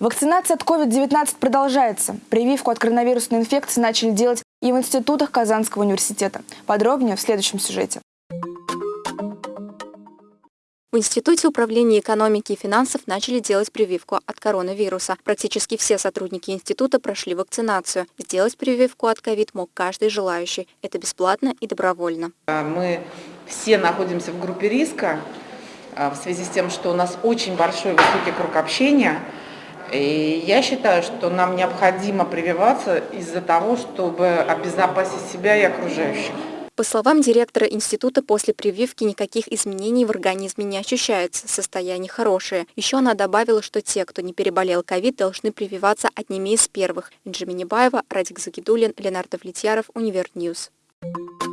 Вакцинация от COVID-19 продолжается. Прививку от коронавирусной инфекции начали делать и в институтах Казанского университета. Подробнее в следующем сюжете. В Институте управления экономики и финансов начали делать прививку от коронавируса. Практически все сотрудники института прошли вакцинацию. Сделать прививку от ковид мог каждый желающий. Это бесплатно и добровольно. Мы все находимся в группе риска а, в связи с тем, что у нас очень большой высокий круг общения. И я считаю, что нам необходимо прививаться из-за того, чтобы обезопасить себя и окружающих. По словам директора института, после прививки никаких изменений в организме не ощущается, состояние хорошее. Еще она добавила, что те, кто не переболел ковид, должны прививаться одними из первых. Инджи Минибаева, Радик Загидулин, Ленардо Влетьяров, Univer News. You.